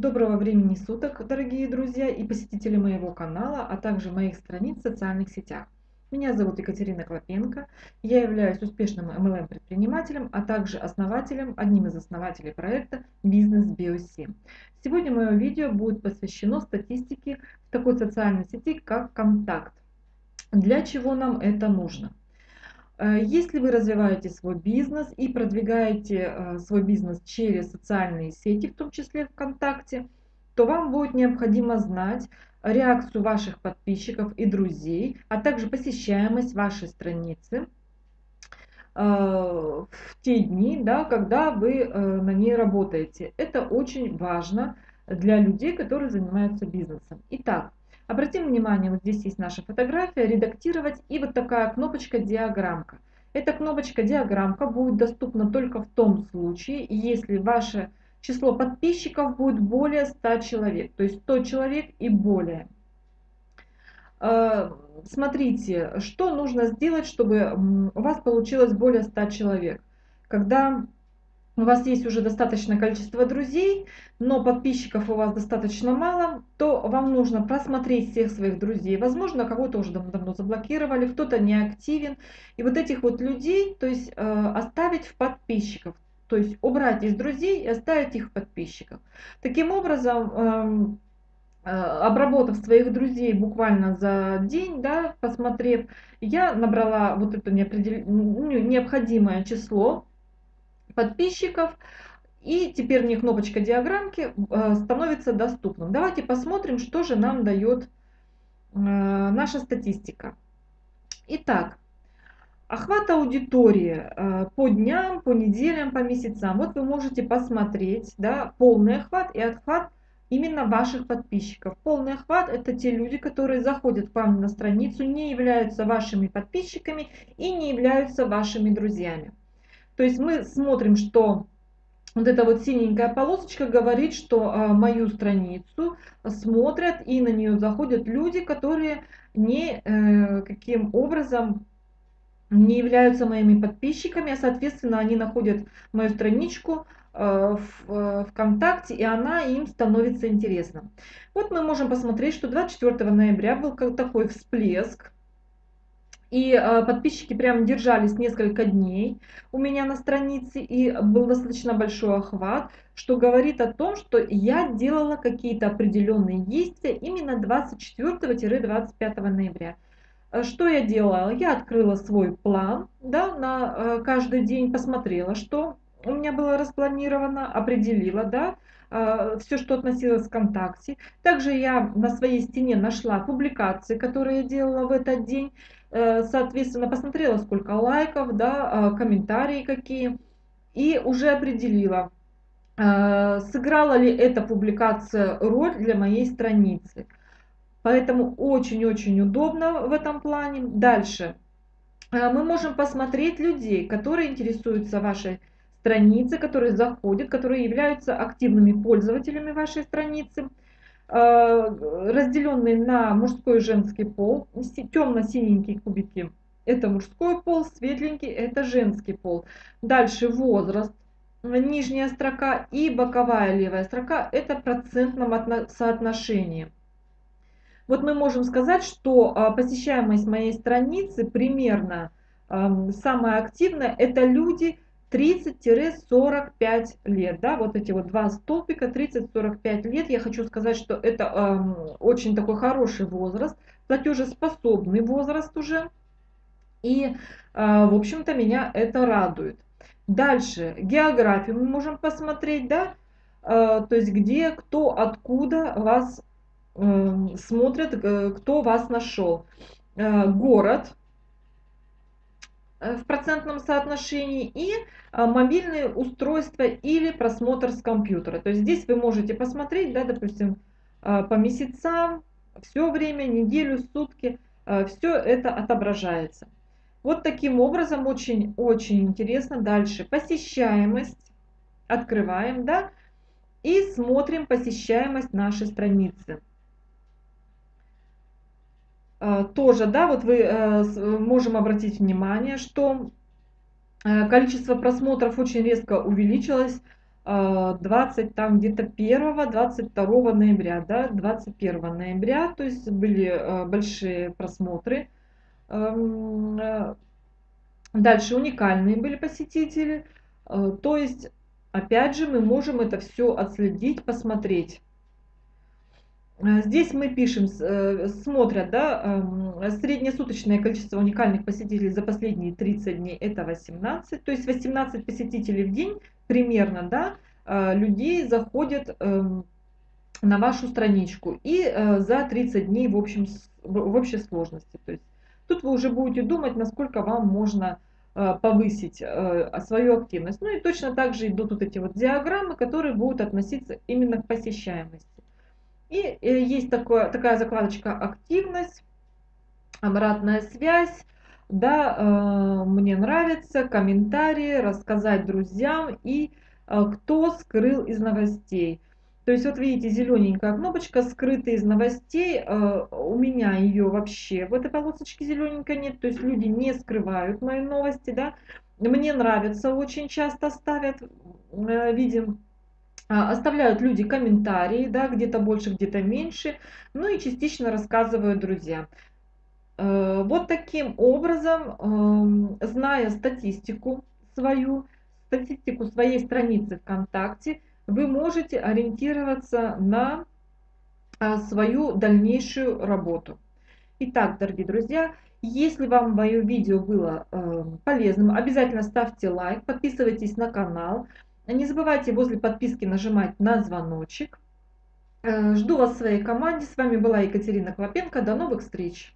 Доброго времени суток, дорогие друзья и посетители моего канала, а также моих страниц в социальных сетях. Меня зовут Екатерина Клопенко, я являюсь успешным MLM-предпринимателем, а также основателем, одним из основателей проекта «Бизнес Биоси». Сегодня мое видео будет посвящено статистике в такой социальной сети, как «Контакт». Для чего нам это нужно? Э, если вы развиваете свой бизнес и продвигаете э, свой бизнес через социальные сети, в том числе ВКонтакте, то вам будет необходимо знать реакцию ваших подписчиков и друзей, а также посещаемость вашей страницы э, в те дни, да, когда вы на ней работаете. Это очень важно для людей, которые занимаются бизнесом. Итак, Обратим внимание, вот здесь есть наша фотография, редактировать и вот такая кнопочка диаграммка. Эта кнопочка диаграммка будет доступна только в том случае, если ваше число подписчиков будет более 100 человек, то есть 100 человек и более. Э, смотрите, что нужно сделать, чтобы у вас получилось более 100 человек. Когда у вас есть уже достаточное количество друзей, но подписчиков у вас достаточно мало, то вам нужно просмотреть всех своих друзей. Возможно, кого-то уже давно заблокировали, кто-то не активен. И вот этих вот людей, то есть э, оставить в подписчиков. То есть убрать из друзей и оставить их в подписчиках. Таким образом, эм, э, обработав своих друзей буквально за день, да, посмотрев, я набрала вот это необходимое число подписчиков. И теперь мне кнопочка диаграммки э, становится доступным. Давайте посмотрим, что же нам дает э, наша статистика. Итак, охват аудитории э, по дням, по неделям, по месяцам. Вот вы можете посмотреть да, полный охват и охват именно ваших подписчиков. Полный охват – это те люди, которые заходят к вам на страницу, не являются вашими подписчиками и не являются вашими друзьями. То есть мы смотрим, что вот эта вот синенькая полосочка говорит, что а, мою страницу смотрят и на нее заходят люди, которые не э, каким образом не являются моими подписчиками, а соответственно они находят мою страничку э, в э, ВКонтакте, и она им становится интересна. Вот мы можем посмотреть, что 24 ноября был такой всплеск и э, подписчики прям держались несколько дней у меня на странице, и был достаточно большой охват, что говорит о том, что я делала какие-то определенные действия именно 24-25 ноября. Э, что я делала? Я открыла свой план да, на э, каждый день, посмотрела, что у меня было распланировано, определила, да, э, все, что относилось к ВКонтакте. Также я на своей стене нашла публикации, которые я делала в этот день. Э, соответственно, посмотрела, сколько лайков, да, а, комментарии какие, и уже определила, э, сыграла ли эта публикация роль для моей страницы. Поэтому очень-очень удобно в этом плане. Дальше. Э, мы можем посмотреть людей, которые интересуются вашей страницей, которые заходят, которые являются активными пользователями вашей страницы. Э, разделенный на мужской и женский пол. Темно-синенькие кубики – это мужской пол, светленький – это женский пол. Дальше возраст, нижняя строка и боковая левая строка – это процентном соотношении. Вот мы можем сказать, что э, посещаемость моей страницы примерно эм, самая активная – это люди – 30-45 лет, да, вот эти вот два столбика, 30-45 лет, я хочу сказать, что это э, очень такой хороший возраст, платежеспособный возраст уже, и, э, в общем-то, меня это радует. Дальше, географию мы можем посмотреть, да, э, то есть где, кто, откуда вас э, смотрит, э, кто вас нашел. Э, город, в процентном соотношении и а, мобильные устройства или просмотр с компьютера. То есть здесь вы можете посмотреть, да, допустим, а, по месяцам, все время, неделю, сутки, а, все это отображается. Вот таким образом очень-очень интересно. Дальше посещаемость. Открываем, да, и смотрим посещаемость нашей страницы. Э, тоже, да, вот вы э, можем обратить внимание, что э, количество просмотров очень резко увеличилось 20 там где-то 1-22 ноября, да, 21 ноября, то есть были большие просмотры. Эм, дальше уникальные были посетители, то есть опять же мы можем это все отследить, посмотреть. Э, здесь мы пишем, э, смотрят, да, эм, среднесуточное количество уникальных посетителей за последние 30 дней это 18, то есть 18 посетителей в день примерно, да, э, людей заходят эм, на вашу страничку и за 30 дней в, общем, в общей сложности. То есть тут вы уже будете думать, насколько вам можно повысить свою активность. Ну и точно так же идут вот эти вот диаграммы, которые будут относиться именно к посещаемости. И э, есть такое, такая закладочка «Активность», «Обратная связь», да, э, мне нравится, комментарии, рассказать друзьям и э, кто скрыл из новостей. То есть вот видите, зелененькая кнопочка скрытая из новостей, у меня ее вообще в этой полосочке зелененькой нет, то есть люди не скрывают мои новости, да. Мне нравится, очень часто ставят, видим, а, оставляют люди комментарии, да, где-то больше, где-то меньше, ну и частично рассказывают друзьям. Э, вот таким образом, эм, зная статистику свою, статистику своей страницы ВКонтакте, вы можете ориентироваться на а, свою дальнейшую работу. Итак, дорогие друзья, если вам мое видео было эм, полезным, обязательно ставьте лайк, подписывайтесь на канал. Не забывайте возле подписки нажимать на звоночек. Э, жду вас в своей команде. С вами была Екатерина Клопенко. До новых встреч!